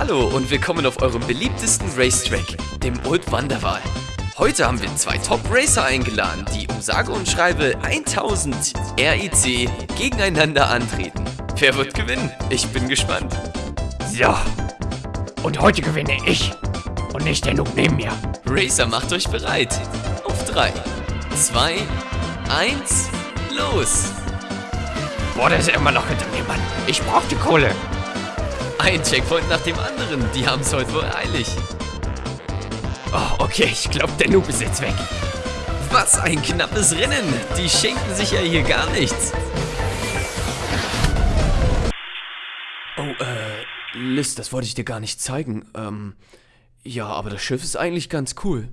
Hallo und willkommen auf eurem beliebtesten Racetrack, dem Old Wanderwal. Heute haben wir zwei Top-Racer eingeladen, die um sage und schreibe 1000 REC gegeneinander antreten. Wer wird gewinnen? Ich bin gespannt. So. Und heute gewinne ich. Und nicht der Noob neben mir. Racer, macht euch bereit. Auf 3, 2, 1, los! Boah, der ist immer noch hinter mir, Mann. Ich brauch die Kohle. Ein Checkpoint nach dem anderen, die haben es heute wohl eilig. Oh, okay, ich glaube, der Noob ist jetzt weg. Was ein knappes Rennen! Die schenken sich ja hier gar nichts. Oh, äh, Liz, das wollte ich dir gar nicht zeigen. Ähm, ja, aber das Schiff ist eigentlich ganz cool.